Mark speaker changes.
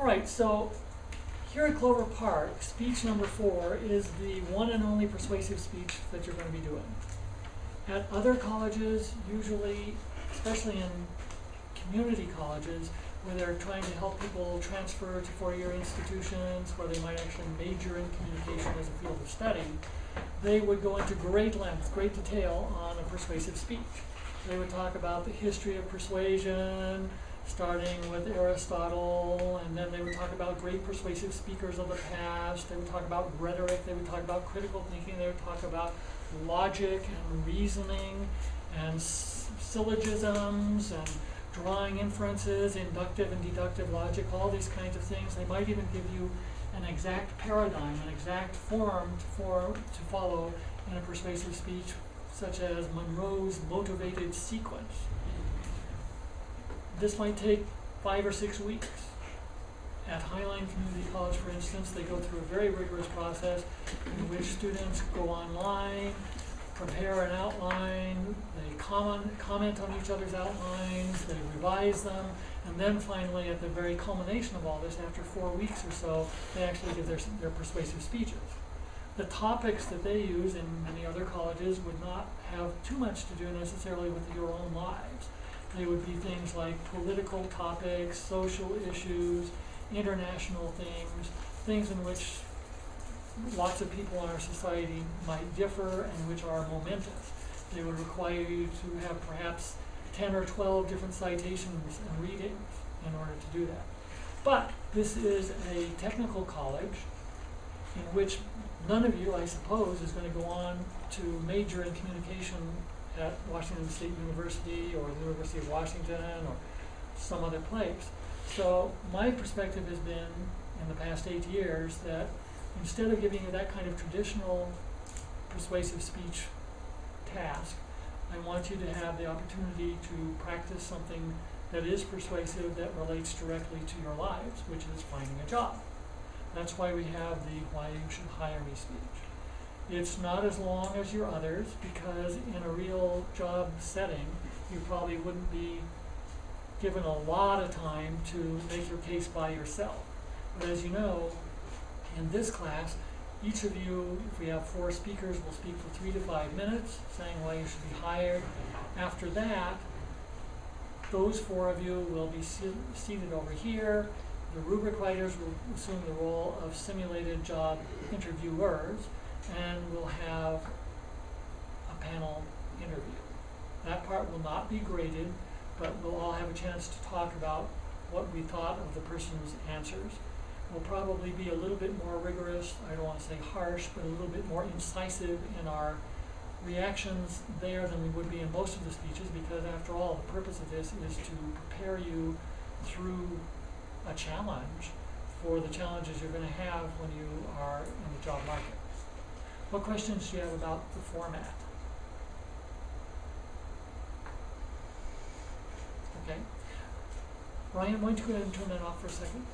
Speaker 1: All right, so here at Clover Park, speech number four is the one and only persuasive speech that you're going to be doing. At other colleges, usually, especially in community colleges, where they're trying to help people transfer to four-year institutions, where they might actually major in communication as a field of study, they would go into great length, great detail on a persuasive speech. They would talk about the history of persuasion, starting with Aristotle, and then they would talk about great persuasive speakers of the past. They would talk about rhetoric. They would talk about critical thinking. They would talk about logic and reasoning and syllogisms and drawing inferences, inductive and deductive logic, all these kinds of things. They might even give you an exact paradigm, an exact form to, for, to follow in a persuasive speech, such as Monroe's motivated sequence. This might take five or six weeks. At Highline Community College, for instance, they go through a very rigorous process in which students go online, prepare an outline, they comment, comment on each other's outlines, they revise them, and then finally, at the very culmination of all this, after four weeks or so, they actually give their, their persuasive speeches. The topics that they use in many other colleges would not have too much to do necessarily with your own lives. They would be things like political topics, social issues, international things, things in which lots of people in our society might differ and which are momentous. They would require you to have perhaps ten or twelve different citations and readings in order to do that. But this is a technical college in which none of you, I suppose, is going to go on to major in communication at Washington State University or the University of Washington or some other place. So my perspective has been in the past eight years that instead of giving you that kind of traditional persuasive speech task, I want you to have the opportunity to practice something that is persuasive that relates directly to your lives, which is finding a job. That's why we have the why you should hire me speech. It's not as long as your others because in a real job setting, you probably wouldn't be given a lot of time to make your case by yourself. But as you know, in this class, each of you, if we have four speakers, will speak for three to five minutes, saying why you should be hired. After that, those four of you will be seated over here. The rubric writers will assume the role of simulated job interviewers, and we'll have a panel interview. That part will not be graded, but we'll all have a chance to talk about what we thought of the person's answers. We'll probably be a little bit more rigorous, I don't wanna say harsh, but a little bit more incisive in our reactions there than we would be in most of the speeches, because after all, the purpose of this is to prepare you through a challenge for the challenges you're gonna have when you are in the job market. What questions do you have about the format? Okay. Ryan, why don't you go ahead and turn that off for a second?